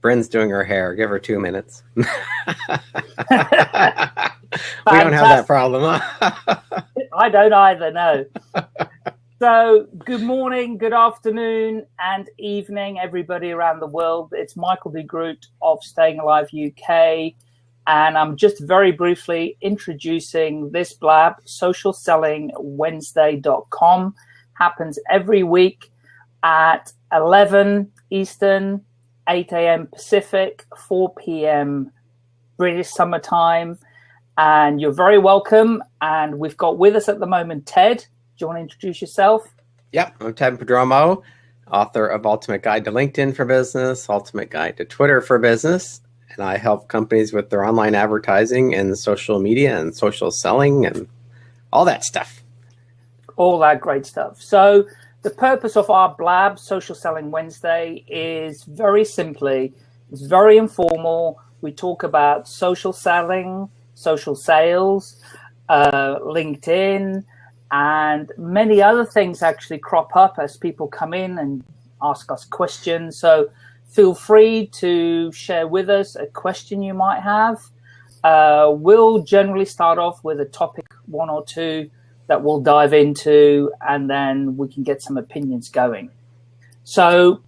Bryn's doing her hair. Give her two minutes. we don't have that problem. I don't either, no. so, good morning, good afternoon, and evening, everybody around the world. It's Michael de Groot of Staying Alive UK, and I'm just very briefly introducing this blab, socialsellingwednesday.com. Happens every week at 11 Eastern, 8 a.m. Pacific, 4 p.m. British summertime. And you're very welcome. And we've got with us at the moment Ted. Do you want to introduce yourself? Yep, I'm Ted Prodromou, author of Ultimate Guide to LinkedIn for Business, Ultimate Guide to Twitter for Business. And I help companies with their online advertising and social media and social selling and all that stuff. All that great stuff. So, the purpose of our blab, Social Selling Wednesday, is very simply, it's very informal. We talk about social selling, social sales, uh, LinkedIn, and many other things actually crop up as people come in and ask us questions. So feel free to share with us a question you might have. Uh, we'll generally start off with a topic, one or two, that we'll dive into, and then we can get some opinions going. So,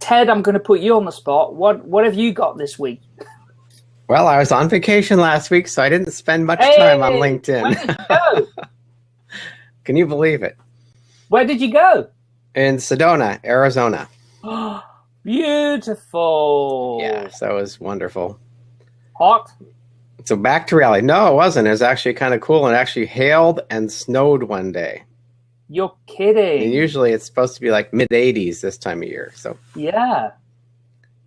Ted, I'm going to put you on the spot. What what have you got this week? Well, I was on vacation last week, so I didn't spend much hey, time on LinkedIn. Can you believe it? Where did you go? In Sedona, Arizona. Beautiful. Yeah, that was wonderful. Hot? So back to reality. No, it wasn't. It was actually kind of cool. And actually hailed and snowed one day. You're kidding. And usually it's supposed to be like mid 80s this time of year. So yeah,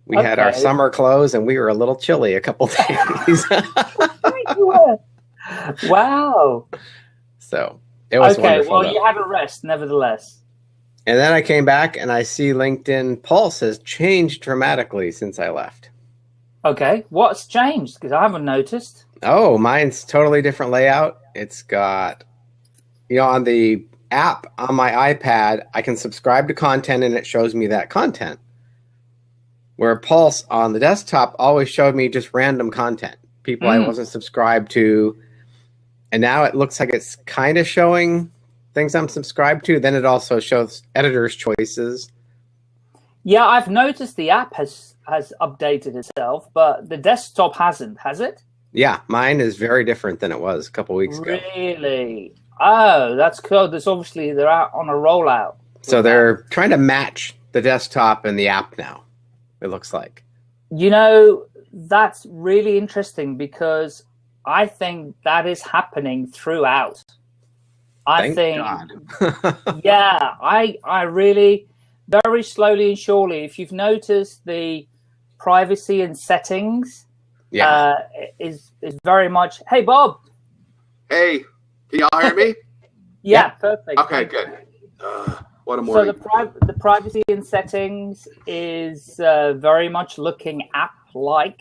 we okay. had our summer clothes and we were a little chilly a couple days. wow. So it was okay. Wonderful, well, though. you had a rest, nevertheless. And then I came back and I see LinkedIn Pulse has changed dramatically since I left. Okay, what's changed? Because I haven't noticed. Oh, mine's totally different layout. It's got, you know, on the app on my iPad, I can subscribe to content and it shows me that content. Where Pulse on the desktop always showed me just random content, people mm. I wasn't subscribed to. And now it looks like it's kind of showing things I'm subscribed to. Then it also shows editor's choices. Yeah, I've noticed the app has has updated itself, but the desktop hasn't, has it? Yeah, mine is very different than it was a couple weeks ago. Really? Oh, that's cool. There's obviously they're out on a rollout. So they're that. trying to match the desktop and the app now. It looks like. You know, that's really interesting because I think that is happening throughout. I Thank think yeah, I I really very slowly and surely if you've noticed the privacy and settings yeah. Uh, is is very much. Hey, Bob. Hey, can y'all hear me? yeah, yeah, perfect. Okay, good. Uh, what a morning. So the pri- the privacy and settings is uh, very much looking app like.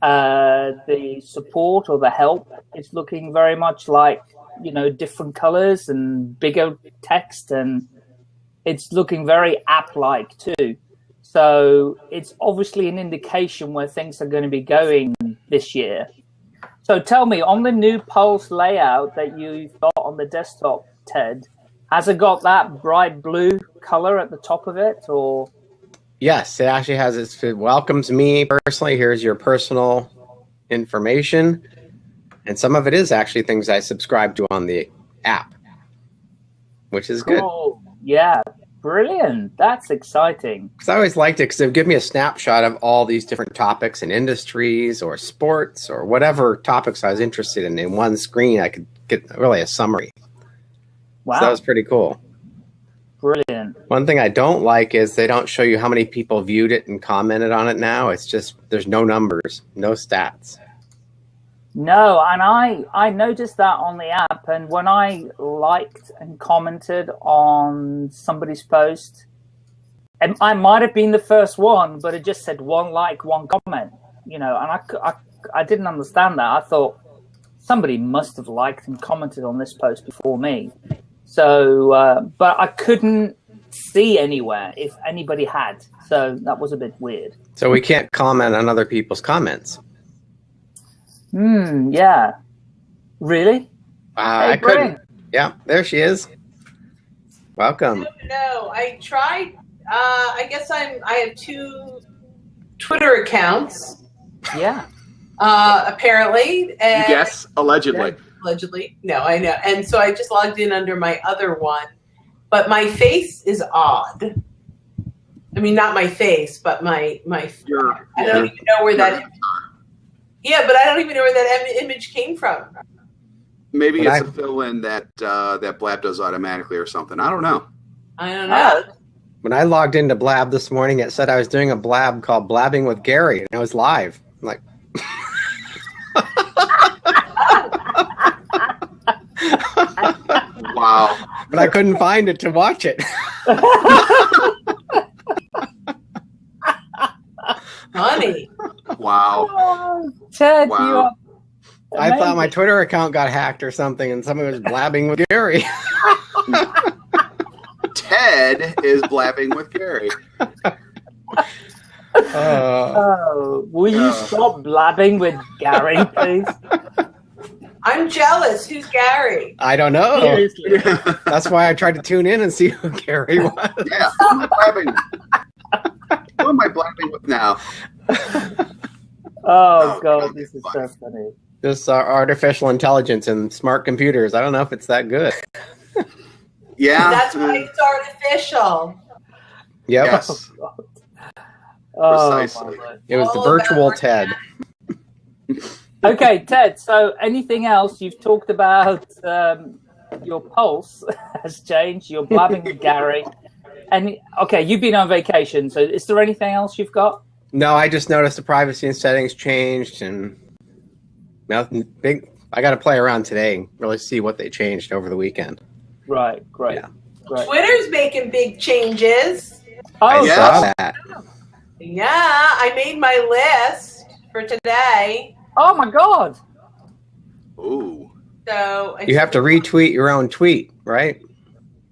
Uh, the support or the help is looking very much like you know different colors and bigger text and it's looking very app like too. So it's obviously an indication where things are going to be going this year. So tell me, on the new Pulse layout that you've got on the desktop, Ted, has it got that bright blue color at the top of it, or? Yes, it actually has. Its, it welcomes me personally. Here's your personal information, and some of it is actually things I subscribe to on the app, which is cool. good. Yeah, Brilliant. That's exciting. Because I always liked it because it would give me a snapshot of all these different topics and industries or sports or whatever topics I was interested in. In one screen, I could get really a summary. Wow. So that was pretty cool. Brilliant. One thing I don't like is they don't show you how many people viewed it and commented on it now. It's just, there's no numbers, no stats. No, and I I noticed that on the app, and when I liked and commented on somebody's post, and I might have been the first one, but it just said one like, one comment, you know, and I, I, I didn't understand that. I thought somebody must have liked and commented on this post before me. So, uh, but I couldn't see anywhere if anybody had. So that was a bit weird. So we can't comment on other people's comments. Hmm. Yeah. Really? Uh, Hey, I couldn't. Yeah, there she is. Welcome. No, I tried. Uh, I guess I'm. I have two Twitter accounts, Yeah. uh, apparently, You and guess? Allegedly. allegedly. No, I know. And so I just logged in under my other one, but my face is odd. I mean, not my face, but my my. You're, I don't even know where that. Yeah, but I don't even know where that im- image came from. maybe But it's I- a fill in that uh, that Blab does automatically or something. I don't know. I don't know. When I logged into Blab this morning, it said I was doing a Blab called Blabbing with Gary, and it was live. I'm like, Wow. but I couldn't find it to watch it. Honey, Wow. Ted, you Wow. are. I thought my. Twitter account got hacked or something, and somebody was blabbing with Gary. Ted is blabbing with Gary. Uh, Oh, will you Uh. stop blabbing with Gary, please? I'm jealous. Who's Gary? I don't know. Seriously. That's why I tried to tune in and see who Gary was. Yeah, who am I blabbing? Who am I blabbing with now? Oh, Oh, God, God, this is funny. so funny. This uh, artificial intelligence and smart computers. I don't know if it's that good. Yeah. That's why it's artificial. Yep. Yes. Oh, Precisely. It was the virtual Ted. Okay, Ted. So, anything else? You've talked about um, your pulse has changed. You're blabbing with Gary, and okay, you've been on vacation. So, is there anything else you've got? No, I just noticed the privacy and settings changed, and nothing big. I got to play around today and really see what they changed over the weekend. Right, great, Yeah. great. Twitter's making big changes. Oh, I yeah. that. Yeah, I made my list for today. oh my God! Ooh. So I You have to retweet your own tweet, right?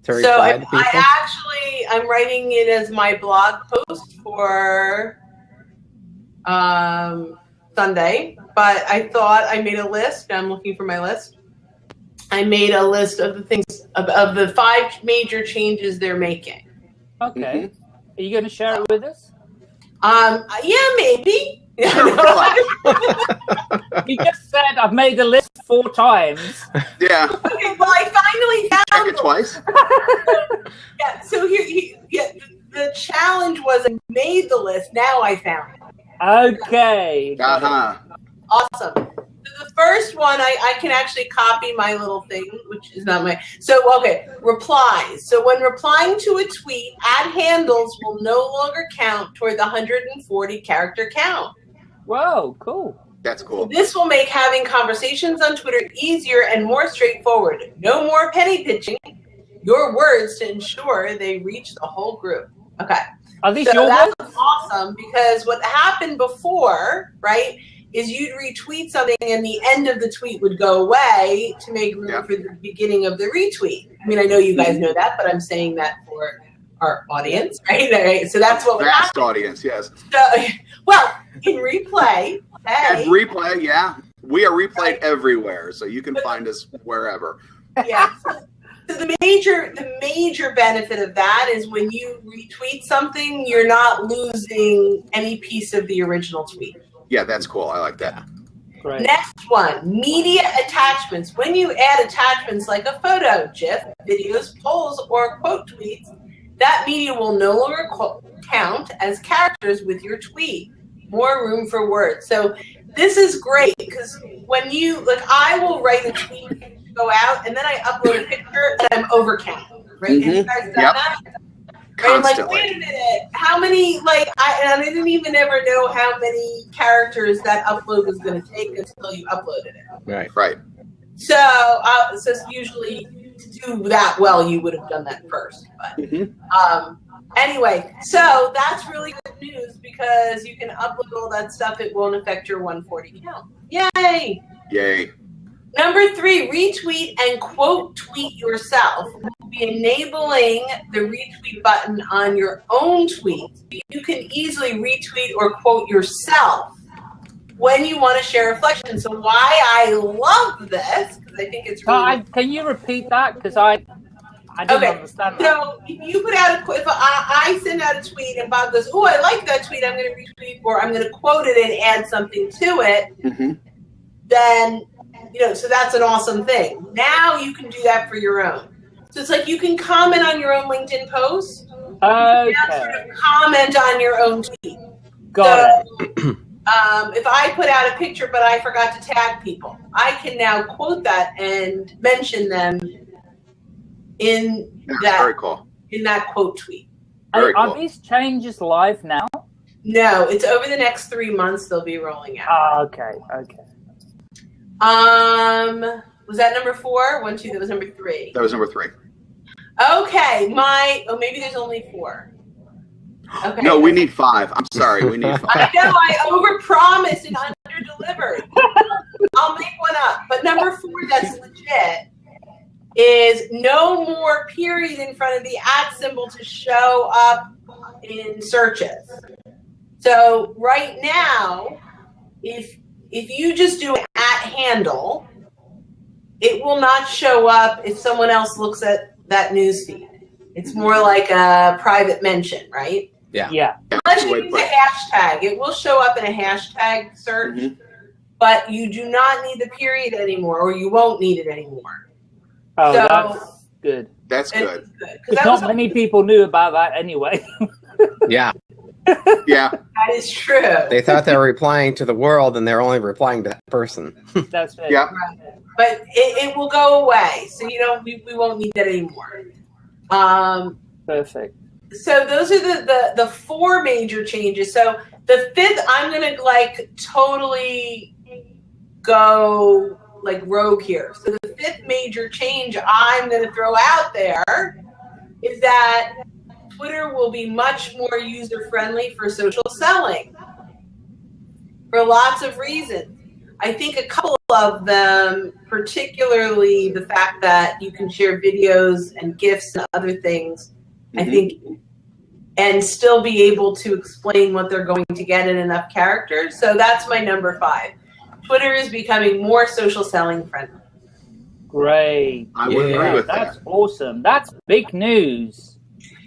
To So reply I, to people. I actually I'm writing it as my blog post for um, Sunday, but I thought I made a list. I'm looking for my list. I made a list of the things of, of the five major changes they're making. Okay, are you going to share it with us? Um, yeah, maybe. You just said I've made the list four times. Yeah. Okay, well, I finally Check found it twice. Yeah, so here, he, yeah, the challenge was I made the list. Now I found it. Okay. Uh-huh. Awesome. So the first one, I, I can actually copy my little thing, which is not my. So, okay, replies. So when replying to a tweet, ad handles will no longer count toward the 140 character count. Whoa, cool. That's cool. This will make having conversations on Twitter easier and more straightforward. No more penny pitching your words to ensure they reach the whole group. Okay. Are these So your that's words? awesome because what happened before, right, is you'd retweet something and the end of the tweet would go away to make room Yeah. for the beginning of the retweet. I mean, I know you guys know that, but I'm saying that for our audience, right? All right, So that's what would Vast happen. audience, yes. So, well, in replay, hey, And replay, yeah. We are replayed everywhere, so you can find us wherever. yeah. So the major the major benefit of that is when you retweet something, you're not losing any piece of the original tweet. Yeah, that's cool. I like that. Great. Next one, media attachments. When you add attachments like a photo, GIF, videos, polls, or quote tweets, that media will no longer count as characters with your tweet. More room for words. So this is great because when you like, I will write a tweet to go out, and then I upload a picture, and I'm overcount. Right? Have you guys done Yep. that? Right? I'm like, Constantly. wait a minute, how many, like, I, and I didn't even ever know how many characters that upload was going to take until you uploaded it. Right. Right. So, uh, so usually to do that well, you would have done that first. But Mhm. um, anyway, so that's really good news because you can upload all that stuff. It won't affect your 140 count. Yay! Yay. Number three, retweet and quote tweet yourself. We'll be enabling the retweet button on your own tweet. You can easily retweet or quote yourself when you want to share reflection. So why I love this, because I think it's really... I, can you repeat that? Because I, I didn't Okay, understand that. So if you put out a, if I, I send out a tweet and Bob goes, oh, I like that tweet, I'm going to retweet or I'm going to quote it and add something to it, hmm then, you know, so that's an awesome thing. Now you can do that for your own. So it's like you can comment on your own LinkedIn post, now sort Okay, of comment on your own tweet. got it. Um, if I put out a picture but I forgot to tag people, I can now quote that and mention them in Very that cool. in that quote tweet. Very Are, are cool. these changes live now? No, it's over the next three months they'll be rolling out. Ah, okay, okay. Um, was that number four? One, two. That was number three. That was number three. Okay, my. Oh, maybe there's only four. Okay. No, we need five. I'm sorry, we need five. I know I overpromised and underdelivered. I'll make one up. But number four, that's legit, is no more period in front of the at symbol to show up in searches. So right now, if if you just do an at handle, it will not show up if someone else looks at that newsfeed. It's more like a private mention, right? Yeah. Yeah. Unless you use a it. hashtag, it will show up in a hashtag search, Mhm. but you do not need the period anymore, or you won't need it anymore. Oh, So- that's good. That's And good. it's good, 'cause Because not many people knew about that anyway. Yeah, Yeah, that is true. they thought they were replying to the world, and they're only replying to that person. That's it. yeah. but it, it will go away, so you know we, we won't need that anymore. Um, Perfect. so those are the, the the four major changes. So the fifth, I'm gonna like totally go like rogue here. So the fifth major change I'm gonna throw out there is that Twitter will be much more user friendly for social selling for lots of reasons. I think a couple of them, particularly the fact that you can share videos and GIFs and other things, I Mhm. think, and still be able to explain what they're going to get in enough characters. So that's my number five. Twitter is becoming more social selling friendly. Great. I would Yeah, agree with That's that. awesome. That's big news.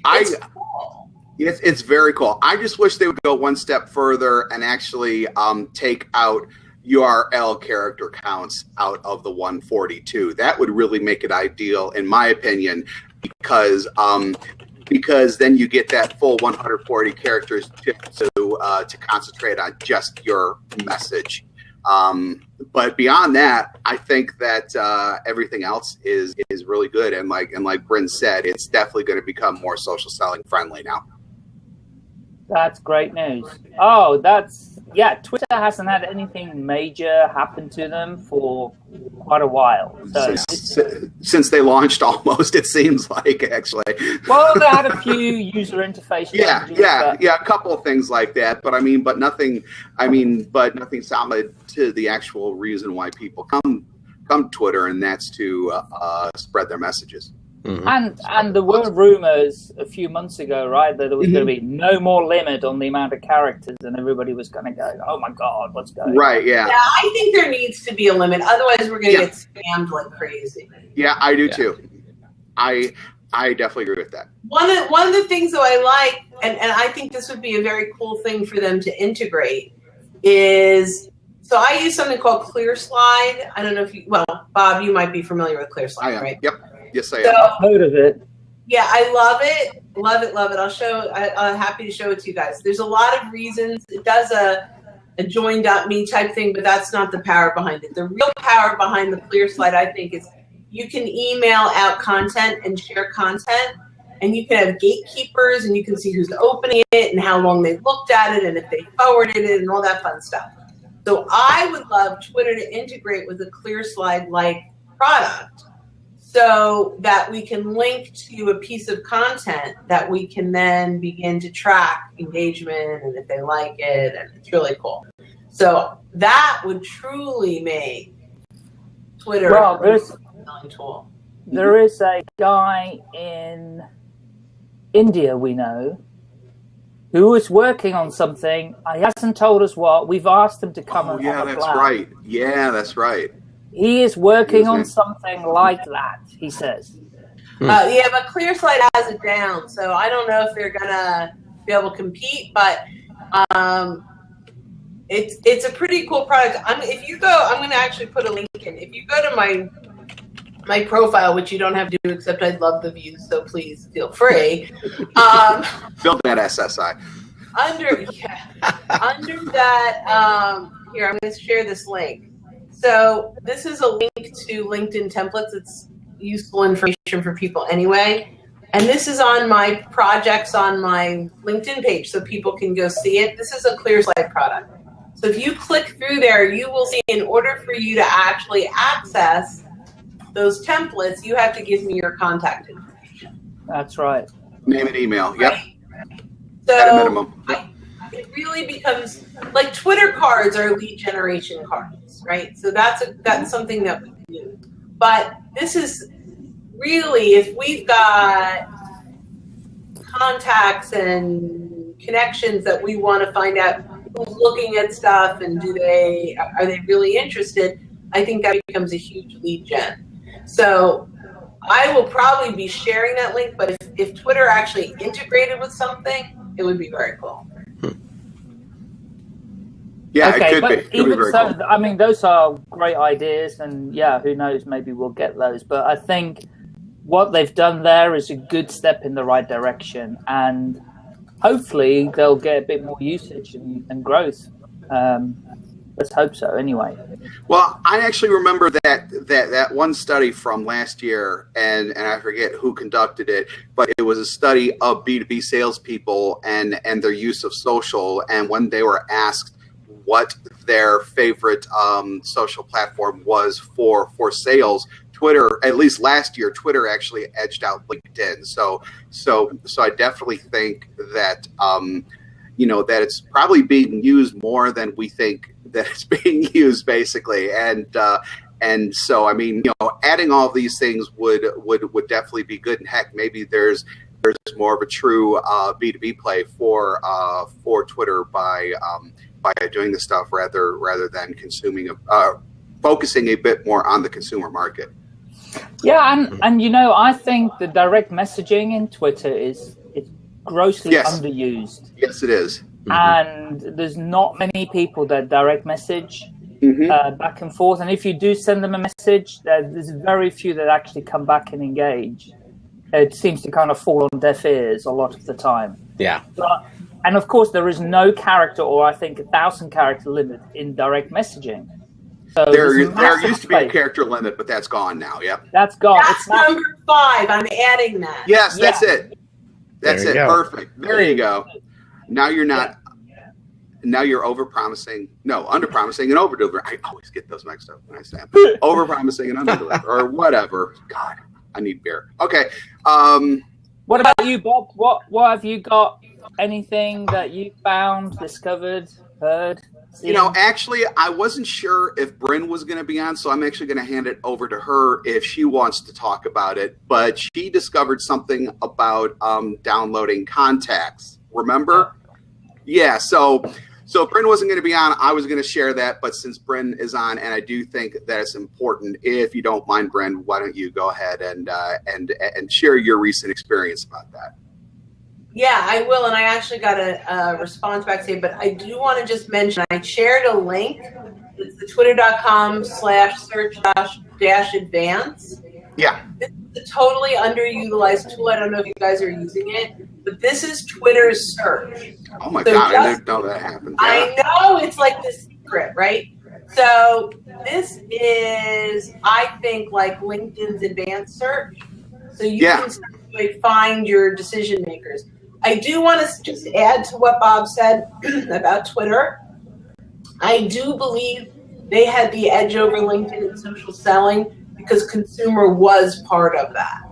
I It's cool. It's, it's very cool. I just wish they would go one step further and actually um, take out URL character counts out of the 142. That would really make it ideal, in my opinion, because um, because then you get that full 140 characters to to, uh, to concentrate on just your message. Um, but beyond that, I think that uh, everything else is is really good. And like and like Bryn said, it's definitely going to become more social selling friendly now. That's great news. Oh, that's yeah. Twitter hasn't had anything major happen to them for quite a while. So, since, since they launched almost it seems like actually well, they had a few user interface yeah changes, yeah yeah a couple of things like that but i mean but nothing i mean but nothing solid to the actual reason why people come come twitter and that's to uh, uh, spread their messages Mhm. And and there were rumors a few months ago, right, that there was going to be no more limit on the amount of characters, and everybody was going to go, "Oh my god, what's going?" on? right yeah Yeah, I think there needs to be a limit. Otherwise, we're going to Yeah. get scammed like crazy. yeah i do Yeah. too i i definitely agree with that One of one of the things that I like, and, and I think this would be a very cool thing for them to integrate, is so I use something called ClearSlide. I don't know if you, well, Bob, you might be familiar with ClearSlide, i am right? yep yes i am So Heard of it? yeah, I love it, love it, love it. I'll show. I, I'm happy to show it to you guys. There's a lot of reasons. It does a a join.me type thing, but that's not the power behind it. The real power behind the ClearSlide, I think, is you can email out content and share content, and you can have gatekeepers, and you can see who's opening it and how long they've looked at it, and if they forwarded it, and all that fun stuff. So I would love Twitter to integrate with a ClearSlide like product so that we can link to a piece of content that we can then begin to track engagement and if they like it and it's really cool so that would truly make twitter Well, a there's selling tool there is a guy in India we know who is working on something. He hasn't told us what. We've asked him to come Oh, and yeah, have a that's blab. right. Yeah, that's right. He is working on something like that. He says. Uh, yeah, but Clear ClearSlide has it down, so I don't know if they're gonna be able to compete. But um, it's it's a pretty cool product. I'm, if you go, I'm gonna actually put a link in. If you go to my my profile, which you don't have to do, except I'd love the views, so please feel free. Um, Build that SSI. under yeah, under that um, here i'm going to share this link so this is a link to linkedin templates it's useful information for people anyway and this is on my projects on my linkedin page so people can go see it this is a clear slide product so if you click through there you will see in order for you to actually access those templates you have to give me your contact information That's right. Name and email. Yep. right? At a So minimum. I, it really becomes like Twitter cards are lead generation cards, right? So that's a, that's something that we do. But this is really if we've got contacts and connections that we want to find out who's looking at stuff and do they are they really interested? I think that becomes a huge lead gen. So I will probably be sharing that link, but if, if Twitter actually integrated with something, it would be very cool. Yeah, okay, it could but be. It could be even so, cool. I mean, those are great ideas, and yeah, who knows? Maybe we'll get those. But I think what they've done there is a good step in the right direction, and hopefully they'll get a bit more usage and, and growth. Um, let's hope so. Anyway, Well, I actually remember that that that one study from last year, and and I forget who conducted it, but it was a study of B two B salespeople and and their use of social, and when they were asked what their favorite um, social platform was for for sales, Twitter, at least last year, Twitter actually edged out LinkedIn. So so so I definitely think that. Um, you know that it's probably being used more than we think that it's being used basically and uh, and so i mean you know adding all these things would would would definitely be good and heck maybe there's there's more of a true uh, b2b play for uh, for twitter by um, by doing this stuff rather rather than consuming a, uh, focusing a bit more on the consumer market yeah, and and you know, I think the direct messaging in Twitter is is grossly Yes. underused, yes it is. and there's not many people that direct message. Mhm. uh, back and forth. And if you do send them a message, uh, there's very few that actually come back and engage. It seems to kind of fall on deaf ears a lot of the time. Yeah. But, and of course, there is no character, or I think a thousand character limit in direct messaging. So there there used to be a character limit but that's gone now yep That's gone. That's It's not, number five. I'm adding that. Yes, Yeah. that's it. That's it. go. Perfect. There you go. Now you're not. Now you're over promising. No, under promising and over delivering. I always get those mixed up when I say over promising and under delivering or whatever. God, I need beer. Okay. Um, what about you, Bob? What what have you got? Anything that you found, discovered, heard? you know, actually, I wasn't sure if Bryn was going to be on, so I'm actually going to hand it over to her if she wants to talk about it. But she discovered something about um, downloading contacts. Remember? Yeah. So, so Bryn wasn't going to be on. I was going to share that, but since Bryn is on, and I do think that it's important. If you don't mind, Bryn, why don't you go ahead and uh, and and share your recent experience about that? Yeah, I will, and I actually got a, a response back today, but I do want to just mention I shared a link. It's the twitter.com slash search dash dash advance. Yeah. This is a totally underutilized tool. I don't know if you guys are using it, but this is Twitter's search. Oh my So God, I didn't know that happened. I know it's like the secret, right? So this is, I think, like LinkedIn's advanced search. So you Yeah. can find your decision makers. I do want to just add to what Bob said about Twitter. I do believe they had the edge over LinkedIn in social selling because consumer was part of that.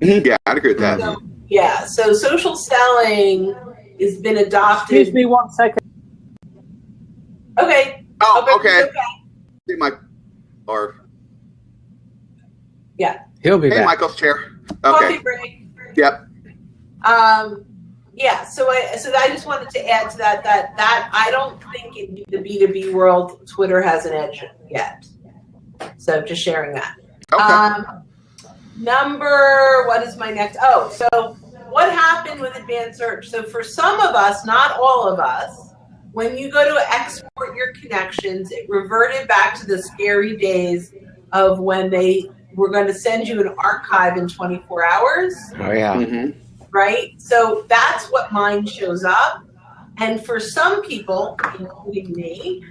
Yeah, I'd agree with that. So, yeah, so social selling has been adopted. Excuse me one second. Okay. Oh, Okay, okay. okay. See my or Yeah. He'll be Hey, back. Michael's chair. Okay. Coffee break. Yep. Um, yeah, so I so I just wanted to add to that that that I don't think in the B two B world Twitter has an edge yet. So just sharing that. Okay. Um, number what is my next? Oh, so what happened with advanced search? So for some of us, not all of us, when you go to export your connections, it reverted back to the scary days of when they were going to send you an archive in 24 hours Oh yeah. Mhm. Right? So that's what mine shows up. And for some people, including me,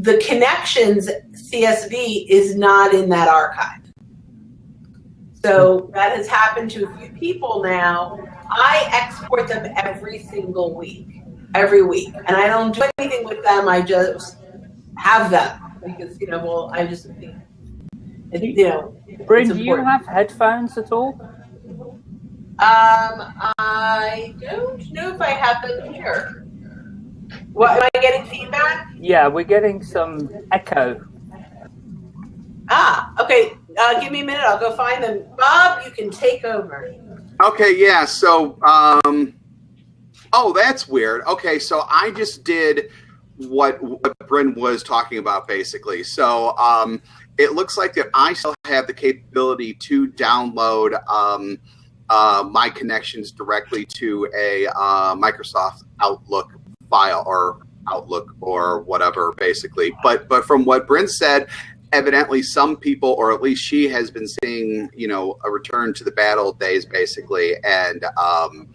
the connections CSV is not in that archive. So that has happened to a few people now. I export them every single week, every week. And I don't do anything with them. I just have them because, you know, well, I just think, you know, Bryn, do you have headphones at all? Um, I don't know if I have them here. What am I getting feedback? Yeah, we're getting some echo. Ah, okay. Uh, give me a minute. I'll go find them. Bob, you can take over. Okay, yeah. So, um, oh, that's weird. Okay, so I just did what, what Bryn was talking about, basically. So, um, it looks like that I still have the capability to download um, uh, my connections directly to a uh, Microsoft Outlook file or Outlook or whatever, basically. But but from what Bryn said, evidently some people, or at least she has been seeing, you know, a return to the bad old days, basically, and um,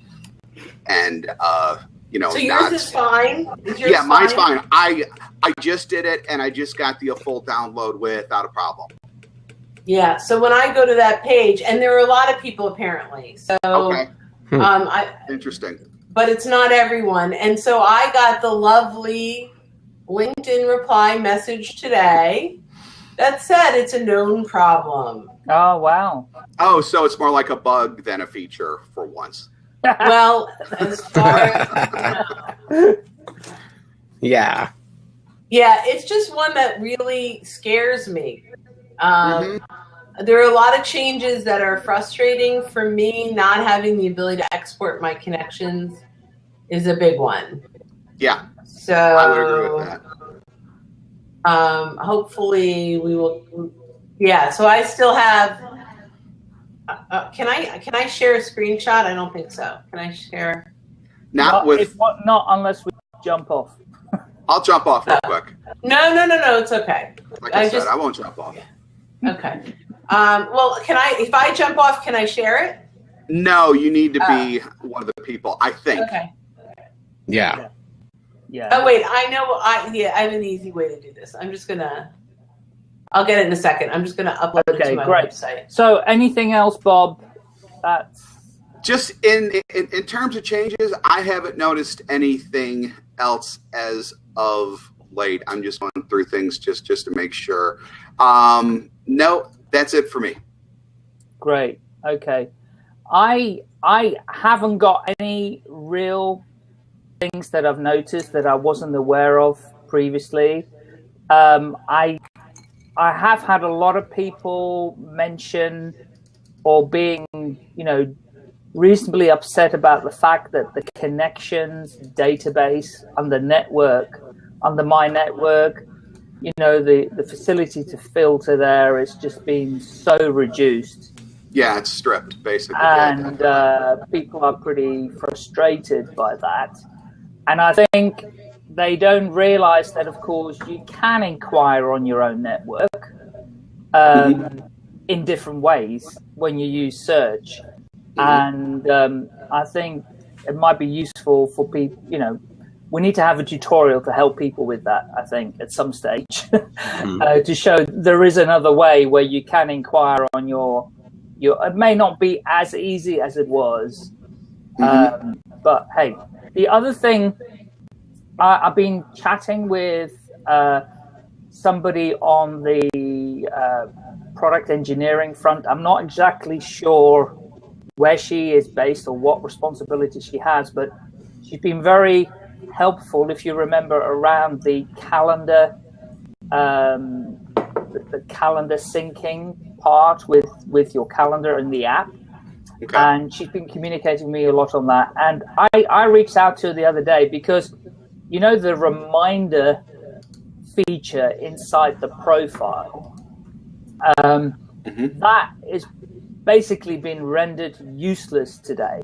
and uh, you know, So yours not- is fine. Is yours yeah, mine's fine. I I just did it, and I just got the full download without a problem. Yeah. So when I go to that page, and there are a lot of people apparently. So Okay, Hmm. um, I interesting. but it's not everyone. And so I got the lovely LinkedIn reply message today that said it's a known problem. Oh, wow. Oh, so it's more like a bug than a feature for once. Well, as far as Yeah. Yeah, it's just one that really scares me. Um, There are a lot of changes that are frustrating for me. Not having the ability to export my connections is a big one. Yeah, So I would agree with that. Um, hopefully, we will. Yeah. So I still have. Uh, uh, can I can I share a screenshot? I don't think so. Can I share? Not with. if, what, not unless we jump off. I'll jump off real quick. No, no, no, no. It's okay. Like I, I said, just- I won't jump off. Okay. Um, well, can I? If I jump off, can I share it? No, you need to be one of the people. I think. Okay. Yeah. Yeah. Oh wait, I know. I yeah, I have an easy way to do this. I'm just gonna. I'll get it in a second. I'm just gonna upload it to my great. website. So, anything else, Bob? That's Just in, in in terms of changes, I haven't noticed anything else as of late. I'm just going through things just just to make sure. Um, no, that's it for me. great. Okay. I I haven't got any real things that I've noticed that I wasn't aware of previously. Um, I I have had a lot of people mention or being, you know, reasonably upset about the fact that the connections database on the network, under my network, you know, the, the facility to filter there is just being so reduced Yeah, it's stripped basically. Yeah, and uh, people are pretty frustrated by that. And I think they don't realize that, of course, you can inquire on your own network um, in different ways when you use search. And um, I think it might be useful for people, you know, we need to have a tutorial to help people with that, I think, at some stage, uh, to show there is another way where you can inquire on your your. It may not be as easy as it was, um, but hey, the other thing I, I've been chatting with uh, somebody on the uh, product engineering front. I'm not exactly sure where she is based or what responsibility she has, but she's been very helpful. If you remember, around the calendar, um, the, the calendar syncing part with with your calendar and the app. Okay. And she's been communicating with me a lot on that. And I, I reached out to her the other day because, you know, the reminder feature inside the profile, um, Mhm. that is basically been rendered useless today.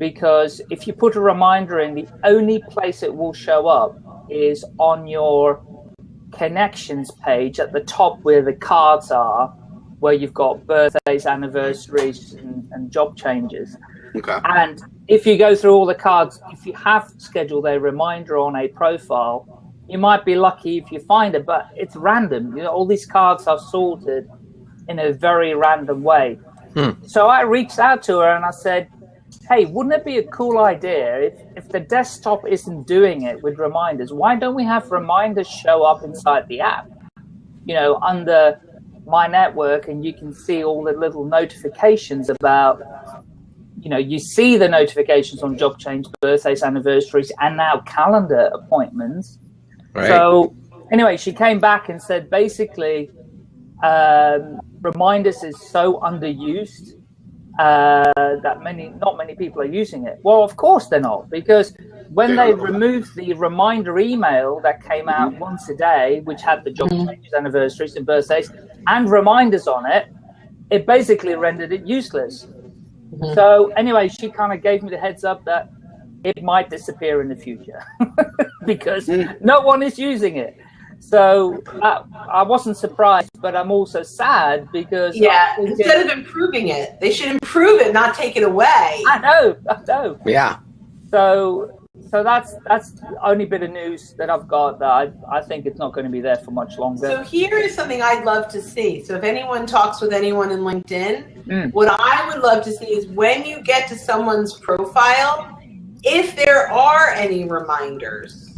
Because if you put a reminder in, the only place it will show up is on your connections page at the top where the cards are, where you've got birthdays, anniversaries, and, and job changes. Okay. And if you go through all the cards, if you have scheduled a reminder on a profile, you might be lucky if you find it, but it's random. You know, all these cards are sorted in a very random way. Hmm. So I reached out to her and I said, hey, wouldn't it be a cool idea if, if the desktop isn't doing it with reminders? Why don't we have reminders show up inside the app? You know, under my network, and you can see all the little notifications about, you know, you see the notifications on job change, birthdays, anniversaries, and now calendar appointments. Right. So anyway, she came back and said basically, um, reminders is so underused uh, that many, not many people are using it. Well, of course they're not, because when they removed the reminder email that came out mm-hmm. once a day, which had the job mm-hmm. changes, anniversaries, and birthdays, and reminders on it, it basically rendered it useless. Mm-hmm. So anyway, she kind of gave me the heads up that it might disappear in the future because mm. no one is using it. So uh, I wasn't surprised, but I'm also sad because Yeah, I'm thinking- instead of improving it, they should improve it, not take it away. I know, I know. yeah. So so that's that's the only bit of news that I've got that I, I think it's not going to be there for much longer. So here is something I'd love to see. So if anyone talks with anyone in LinkedIn, Mm. what I would love to see is when you get to someone's profile, if there are any reminders,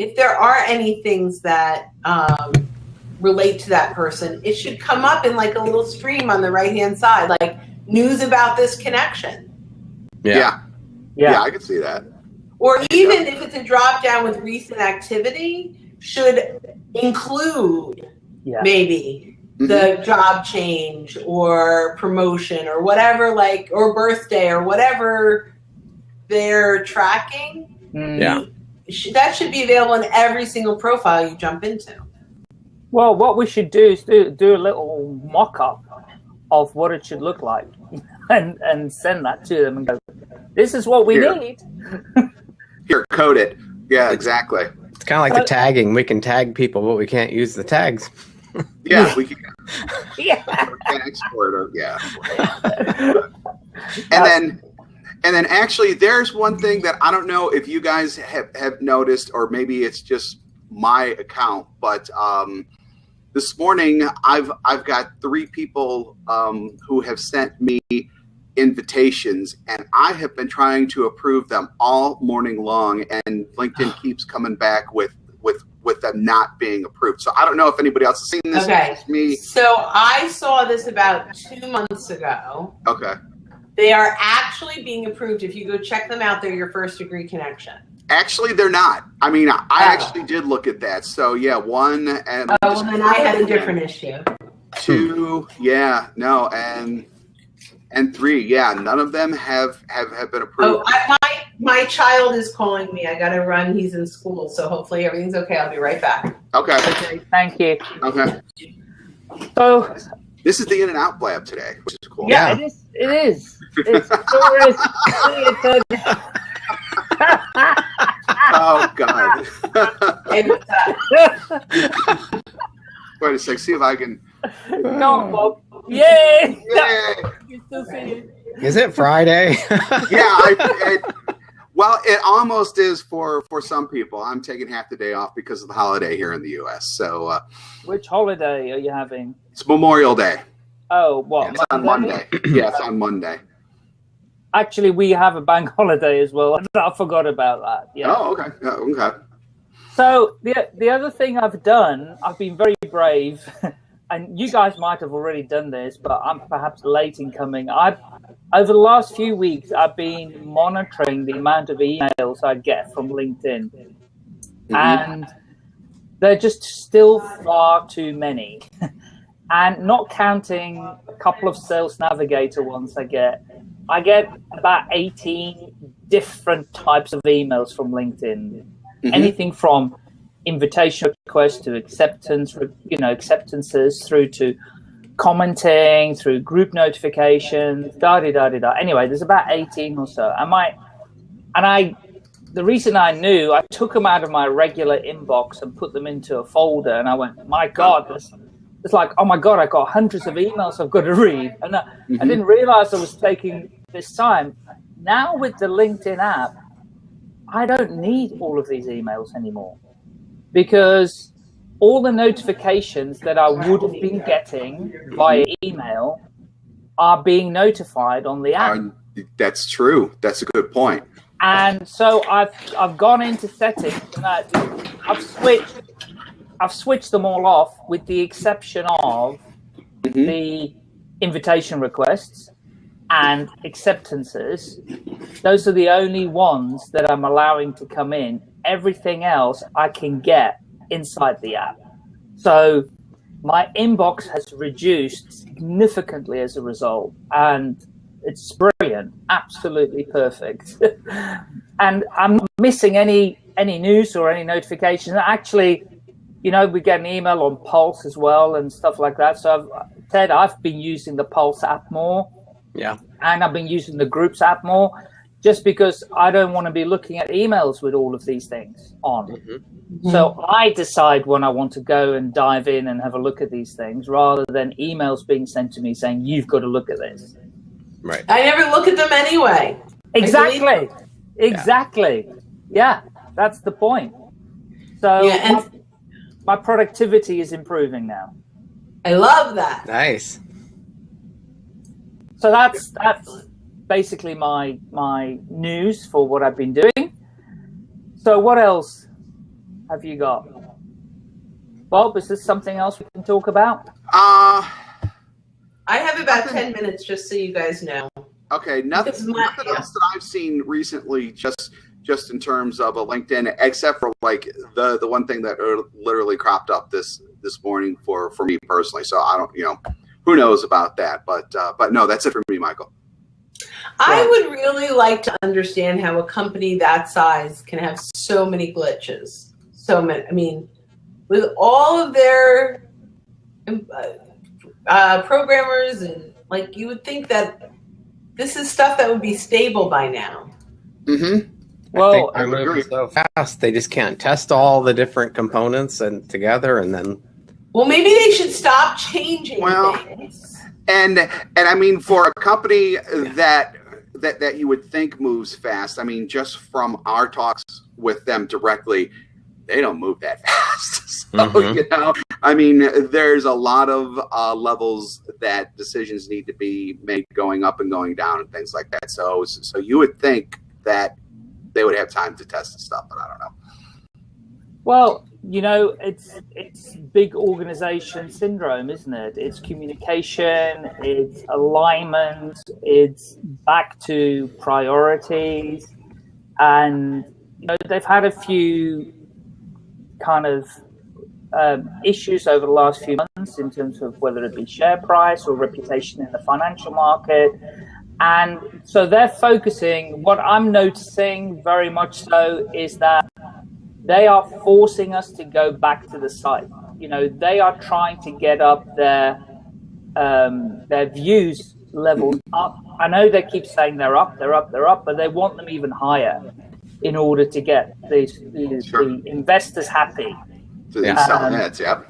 if there are any things that um, relate to that person, it should come up in like a little stream on the right hand side, like news about this connection. Yeah. Yeah. yeah. yeah. I could see that. Or even if it's a drop down with recent activity, should include Yeah. maybe the job change or promotion or whatever, like, or birthday or whatever they're tracking. Mm. Yeah. Sh- That should be available in every single profile you jump into. Well, what we should do is do do a little mock up of what it should look like, and and send that to them and go, "This is what we Here. need." Here, code it. Yeah, exactly. It's kind of like the uh, tagging. We can tag people, but we can't use the tags. Yeah, we can, Yeah. can export it. Yeah. and then and then actually there's one thing that i don't know if you guys have, have noticed or maybe it's just my account but um, this morning i've i've got three people um, who have sent me invitations and i have been trying to approve them all morning long and linkedin keeps coming back with with with them not being approved so i don't know if anybody else has seen this Okay. Me So I saw this about two months ago. okay They are actually being approved. If you go check them out, they're your first degree connection. Actually, they're not. I mean, I I Oh. actually did look at that. So yeah, one and Oh, well, then I had a different issue. two. Yeah, no, and and three. Yeah, none of them have have have been Oh, approved. I, my my child is calling me. I got to run. He's in school, so hopefully everything's okay. I'll be right back. Okay, Okay, thank you. okay. So This is the In and Out Blab today, which is cool. yeah, Yeah. it is. It is. It's sure Oh God. Hey, what's up? a- Wait a sec. See if I can. Go on, Bob. Yay! Yay! You still see it? Is it Friday? Yeah. I, it, well, it almost is for for some people. I'm taking half the day off because of the holiday here in the U.S. So uh, Which holiday are you having? it's Memorial Day. Oh, what? It's on Monday. Yeah, it's on Monday. Actually, we have a bank holiday as well. I forgot about that. Yeah. Oh, okay. Yeah, okay. So the the other thing I've done, I've been very brave, and you guys might have already done this, but I'm perhaps late in coming. I've over the last few weeks, I've been monitoring the amount of emails I get from LinkedIn, Mhm. and they're just still far too many. and not counting a couple of Sales Navigator ones I get, I get about 18 different types of emails from LinkedIn. Mm-hmm. Anything from invitation requests to acceptance, you know, acceptances through to commenting, through group notifications, da da da da da. Anyway, there's about 18 or so. And my and I the reason I knew, I took them out of my regular inbox and put them into a folder, and I went, my God, this, it's like, oh my God, I got hundreds of emails I've got to read. And I, mm-hmm. I didn't realize I was taking this time. Now with the LinkedIn app, I don't need all of these emails anymore because all the notifications that I would have been getting via email are being notified on the app. That's true. That's a good point. And so I've I've gone into settings and I, I've switched I've switched them all off with the exception of mm-hmm. the invitation requests and acceptances. Those are the only ones that I'm allowing to come in. Everything else I can get inside the app. So my inbox has reduced significantly as a result. And it's brilliant, absolutely perfect. and I'm not missing any any news or any notifications. Actually, you know, we get an email on Pulse as well and stuff like that. So, I've, Ted, I've been using the Pulse app more. Yeah. And I've been using the Groups app more just because I don't want to be looking at emails with all of these things on. Mm-hmm. So I decide when I want to go and dive in and have a look at these things rather than emails being sent to me saying, you've got to look at this. Right. I never look at them anyway. Exactly. Exactly. Yeah. yeah. that's the point. So yeah, and my, my productivity is improving now. I love that. Nice. So that's that's basically my my news for what I've been doing. So what else have you got? Bob, is there something else we can talk about? Uh I have about nothing, 10 minutes just so you guys know. Okay, nothing, my, nothing yeah. else that I've seen recently just just in terms of a LinkedIn except for like the the one thing that literally cropped up this this morning for for me personally. So I don't, you know, who knows about that, but uh, but no, that's it for me, Michael. I would really like to understand how a company that size can have so many glitches. So many. I mean, with all of their um, uh, uh, programmers and like you would think that this is stuff that would be stable by now. Mm-hmm. Well, they're moving so fast they just can't test all the different components and together, and then. Well, maybe they should stop changing well, things. And and I mean, for a company that that that you would think moves fast, I mean, just from our talks with them directly, they don't move that fast. so, mm-hmm. you know, I mean, there's a lot of uh, levels that decisions need to be made going up and going down and things like that. So, so you would think that they would have time to test and stuff, but I don't know. Well, you know, it's it's big organization syndrome, isn't it? It's communication, it's alignment, it's back to priorities, and you know they've had a few kind of um, issues over the last few months in terms of whether it be share price or reputation in the financial market. And so they're focusing, what I'm noticing very much so is that they are forcing us to go back to the site. You know, they are trying to get up their um, their views levels up. I know they keep saying they're up, they're up, they're up, but they want them even higher in order to get these, these sure. the investors happy. So they sell um, heads, yep.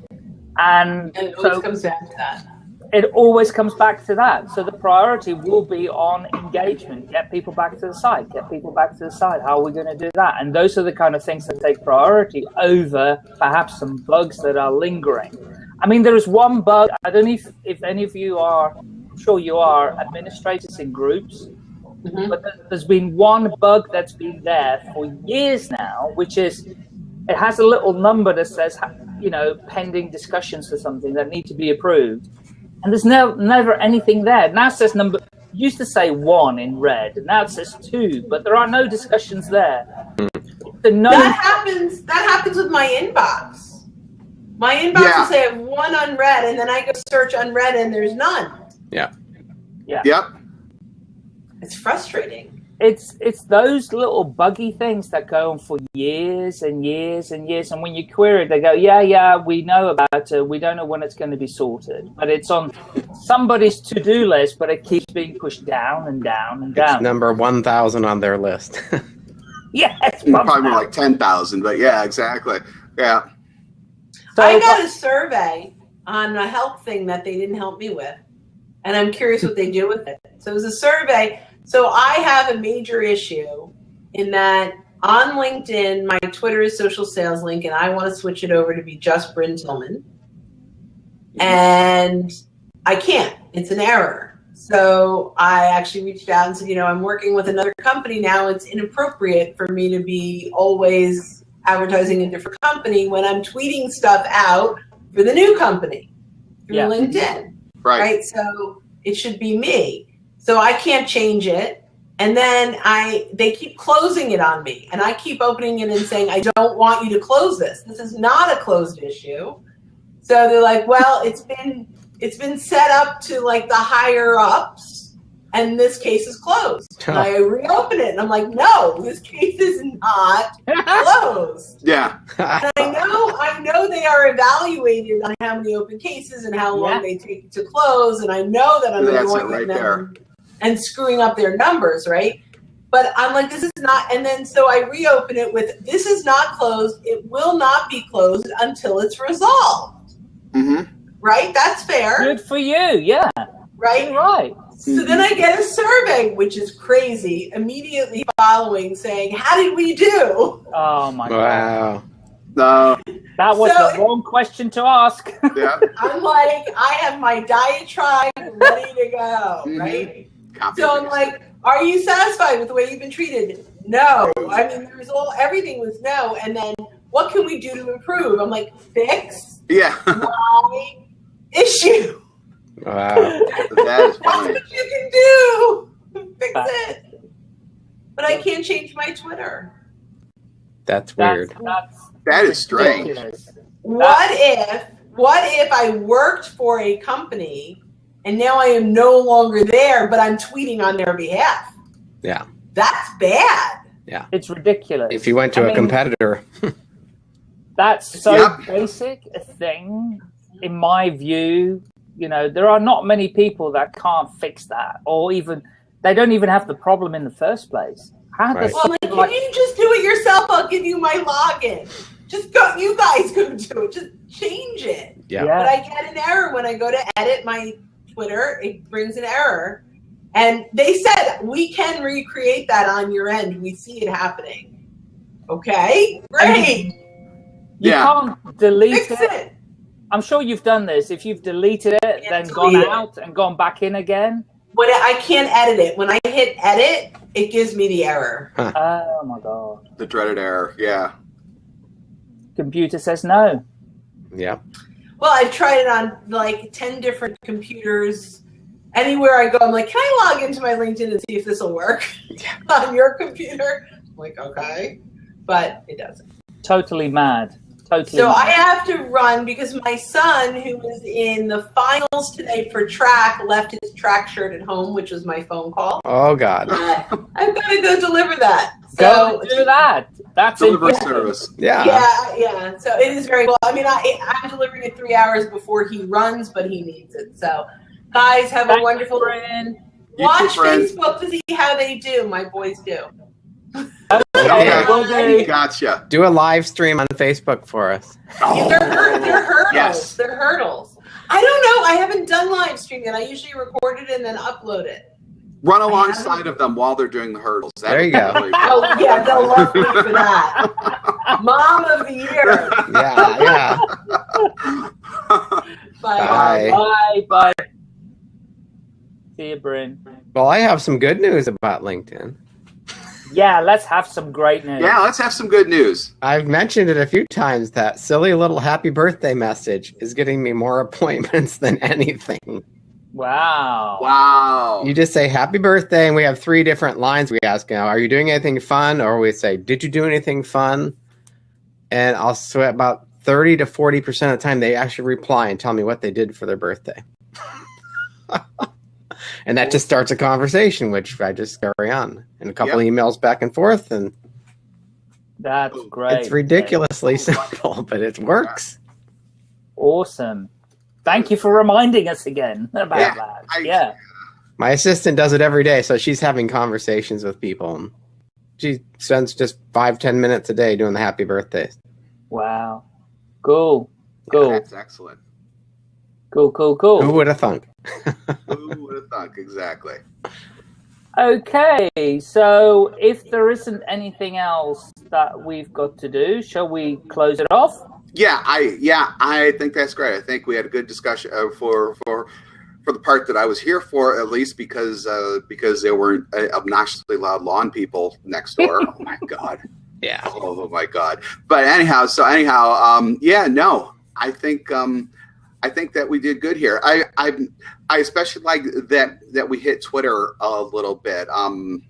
And, and it so comes down to that. It always comes back to that. So the priority will be on engagement. Get people back to the site. Get people back to the site. How are we going to do that? And those are the kind of things that take priority over perhaps some bugs that are lingering. I mean, there is one bug. I don't know if, if any of you are, I'm sure you are, administrators in groups Mm-hmm. But there's been one bug that's been there for years now, which is it has a little number that says, you know, pending discussions or something that need to be approved. And there's no, never anything there. Now it says number, used to say one in red, and now it says two, but there are no discussions there. The no that happens. That happens with my inbox. My inbox Yeah. will say I have one unread, and then I go search unread, and there's none. Yeah. Yeah. Yep. It's frustrating. It's it's those little buggy things that go on for years and years and years and when you query it they go yeah yeah we know about it we don't know when it's going to be sorted but it's on somebody's to-do list but it keeps being pushed down and down and down. It's number 1,000 on their list. yeah it's Probably more like 10,000, but yeah, exactly. Yeah. so, I got a survey on a health thing that they didn't help me with, and I'm curious what they do with it. So it was a survey. So I have a major issue in that on LinkedIn, my Twitter is social sales link, and I want to switch it over to be just Brynne Tillman. Mm-hmm. And I can't. It's an error. So I actually reached out and said, you know, I'm working with another company now. It's inappropriate for me to be always advertising a different company when I'm tweeting stuff out for the new company through Yeah. LinkedIn Right. right? So it should be me. So I can't change it. And then I they keep closing it on me. And I keep opening it and saying, I don't want you to close this. This is not a closed issue. So they're like, well, it's been it's been set up to like the higher ups and this case is closed. And I reopen it and I'm like, no, this case is not closed. Yeah. And I know, I know they are evaluated on how many open cases and how long Yeah. they take to close, and I know that I'm That's it annoying right them and screwing up their numbers, right? But I'm like, this is not, and then so I reopen it with, this is not closed. It will not be closed until it's resolved, hmm right? That's fair, good for you yeah right? you're right So then I get a survey, which is crazy, immediately following saying, how did we do? oh my god wow. No. that was So- the wrong question to ask Yeah. I'm like, I have my diatribe ready to go, Mhm. right? Copy So I'm like, are you satisfied with the way you've been treated? No. I mean, there was all everything was no. And then what can we do to improve? I'm like, fix yeah. my issue. Wow. that is That's what you can do. Fix it. But I can't change my Twitter. That's that's, weird. that's That is strange. ridiculous. What if what if I worked for a company and now I am no longer there, but I'm tweeting on their behalf? Yeah. That's bad. Yeah. It's ridiculous If you went to I a mean, competitor, that's so Yep. basic a thing in my view you know there are not many people that can't fix that or even they don't even have the problem in the first place how Right. Well, like, something can like you just do it yourself? I'll give you my login. Just go. You guys go do it. Just change it. yeah. yeah, But I get an error when I go to edit my Twitter. It brings an error, and they said we can recreate that on your end. We see it happening. Okay, great. you Yeah. can't delete Fix it. it. i'm sure you've done this if you've deleted it Yeah, then delete gone it. out and gone back in again When I can't edit it, when I hit edit, it gives me the error. oh my god The dreaded error. Yeah. computer says no Yeah. Well, I've tried it on like 10 different computers. Anywhere I go, I'm like, can I log into my LinkedIn and see if this will work on your computer? I'm like, okay. But it doesn't. totally mad totally So. I have to run because my son, who was in the finals today for track, left his track shirt at home, which was my phone call. Oh God. Uh, I've got to go deliver that. go So do that that's Delivery important. service. Yeah. Yeah, yeah. So it is very cool. I mean, I, I'm delivering it three hours before he runs, but he needs it. So, guys, have a wonderful. Brynne. You Watch too. Facebook to see how they do. My boys do. Okay, Okay. Gotcha. Do a live stream on Facebook for us. They're, hur- they're hurdles. Yes. They're hurdles. I don't know. I haven't done live stream yet. I usually record it and then upload it. Run alongside of them while they're doing the hurdles. That There you go. really Oh yeah, they'll love me for that. Mom of the year. Yeah. Yeah. Bye. Bye. Bye. Bye. See you, Brynne. Well, I have some good news about LinkedIn. Yeah, let's have some great news. yeah, let's have some good news. I've mentioned it a few times that silly little happy birthday message is getting me more appointments than anything. Wow. Wow. You just say happy birthday, and we have three different lines we ask now. Are you doing anything fun? Or we say, Did you do anything fun? And I'll sweat about 30 to 40% of the time they actually reply and tell me what they did for their birthday. and that just starts a conversation, which I just carry on and a couple Yep. emails back and forth. And That's great. it's ridiculously simple, but it works. Awesome. Thank you for reminding us again about Yeah, that. I- yeah. My assistant does it every day, so she's having conversations with people. She spends just five, ten minutes a day doing the happy birthdays. Wow. Cool. Cool. That's excellent. Cool. Cool. Cool. Who would have thunk? Who would have thunk? Exactly. Okay, so if there isn't anything else that we've got to do, shall we close it off? Yeah, I yeah, I think that's great. I think we had a good discussion uh, for for for the part that I was here for, at least because uh, because there weren't uh, obnoxiously loud lawn people next door. oh my god. Yeah. Oh my god. But anyhow, so anyhow, um, yeah, no, I think um, I think that we did good here. I I I especially like that that we hit Twitter a little bit. Um,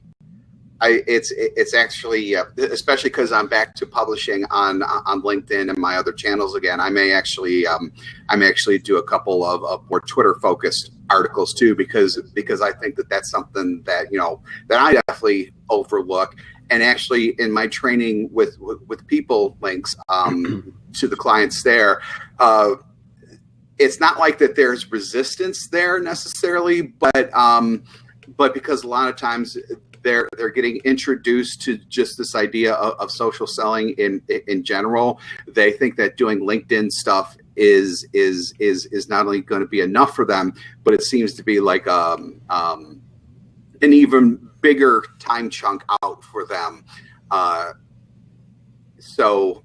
I it's it's actually uh, especially because I'm back to publishing on on LinkedIn and my other channels again. I may actually um, I may actually do a couple of, of more Twitter focused articles too because because I think that that's something that you know that I definitely overlook. And actually, in my training with with, PeopleLinx um, to the clients there. Uh, it's not like that there's resistance there necessarily, but um, but because a lot of times they're they're getting introduced to just this idea of, of social selling in in general. They think that doing LinkedIn stuff is is is is not only going to be enough for them, but it seems to be like um, um, an even bigger time chunk out for them. Uh, so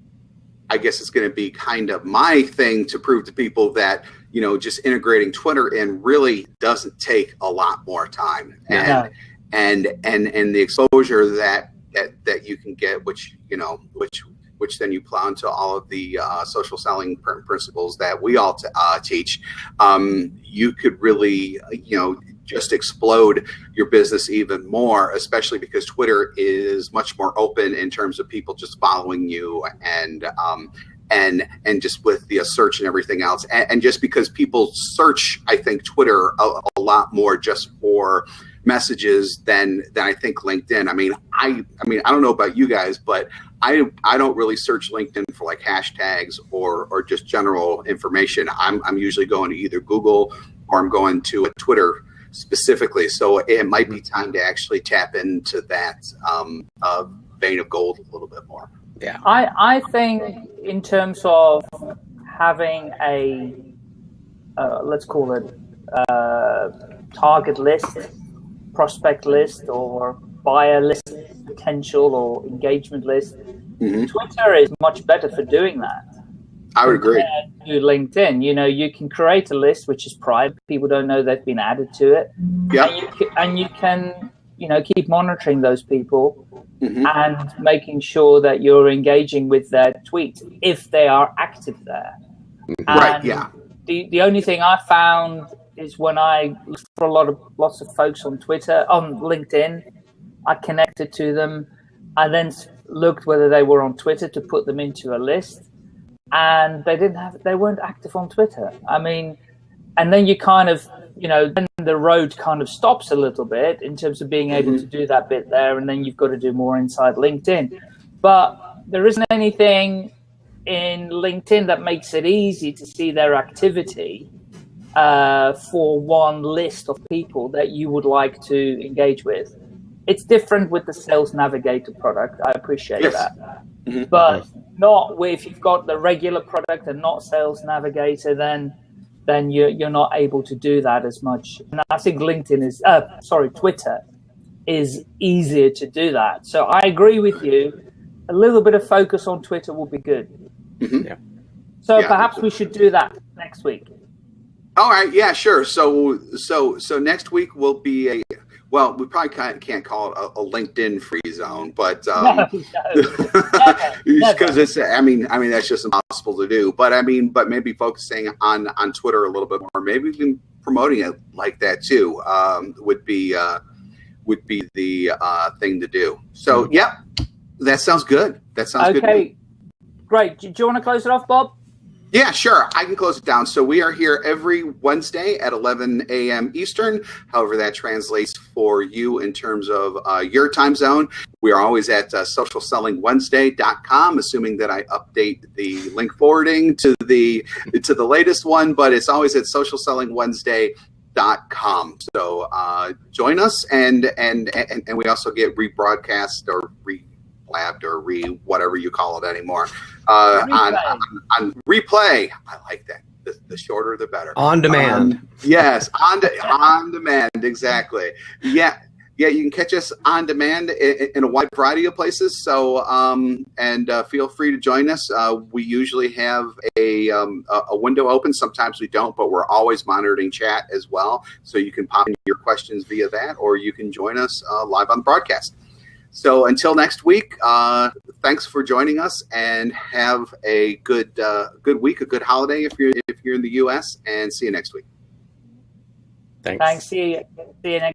I guess it's going to be kind of my thing to prove to people that you know just integrating Twitter in really doesn't take a lot more time, and Yeah. and and and the exposure that that that you can get, which you know, which which then you plow into all of the uh, social selling pr- principles that we all uh, teach. Um, you could really, you know, just explode your business even more, especially because Twitter is much more open in terms of people just following you and um, and and just with the uh, search and everything else, and, and just because people search, I think Twitter a, a lot more just for messages than than I think LinkedIn. I mean, I I mean I don't know about you guys, but I I don't really search LinkedIn for like hashtags or or just general information. I'm I'm usually going to either Google or I'm going to a Twitter specifically. So it might be time to actually tap into that um, uh, vein of gold a little bit more. Yeah. I, I think in terms of having a, uh, let's call it uh, target list, prospect list, or buyer list potential or engagement list, Mhm. Twitter is much better for doing that. I would agree. to LinkedIn. You know, you can create a list which is private. People don't know they've been added to it. Yeah. And you can, and you can, you know, keep monitoring those people Mhm. and making sure that you're engaging with their tweets if they are active there. Right. And Yeah. The the only thing I found is when I looked for a lot of lots of folks on Twitter, on LinkedIn, I connected to them. I then looked whether they were on Twitter to put them into a list, and they didn't have they weren't active on Twitter. I mean, and then you kind of you know then the road kind of stops a little bit in terms of being able Mhm. to do that bit there, and then you've got to do more inside LinkedIn. But there isn't anything in LinkedIn that makes it easy to see their activity uh, for one list of people that you would like to engage with. It's different with the Sales Navigator product. I appreciate Yes. that. Mhm. But not if you've got the regular product and not Sales Navigator, then then you're, you're not able to do that as much. And I think LinkedIn is, uh, sorry, Twitter is easier to do that. So I agree with you. A little bit of focus on Twitter will be good. Mhm. Yeah. So Yeah. perhaps we should do that next week. All right, yeah, sure. So, so, so next week will be a well. We probably can't, can't call it a, a LinkedIn free zone, but um, no, no. never. because it's. I mean, I mean that's just impossible to do. But I mean, but maybe focusing on on Twitter a little bit more, maybe even promoting it like that too um, would be uh, would be the uh, thing to do. So, yeah, that sounds good. That sounds good. Okay, great. Do, do you want to close it off, Bob? Yeah, sure. I can close it down. So we are here every Wednesday at 11 a.m. Eastern. However, that translates for you in terms of uh, your time zone. We are always at uh, socialsellingwednesday.com, assuming that I update the link forwarding to the to the latest one. But it's always at socialsellingwednesday.com. So uh, join us, and, and and and we also get rebroadcast or re blabbed or re whatever you call it anymore uh, on, on, on replay. I like that. The, the shorter, the better. On demand. Um, yes, on de- on demand. Exactly. Yeah. Yeah, you can catch us on demand in, in a wide variety of places. So, um, and uh, feel free to join us. Uh, we usually have a, um, a window open. Sometimes we don't, but we're always monitoring chat as well. So you can pop in your questions via that, or you can join us uh, live on the broadcast. So until next week, uh, thanks for joining us, and have a good uh, good week, a good holiday if you're if you're in the U.S. And see you next week. Thanks. Thanks. See you. See you next.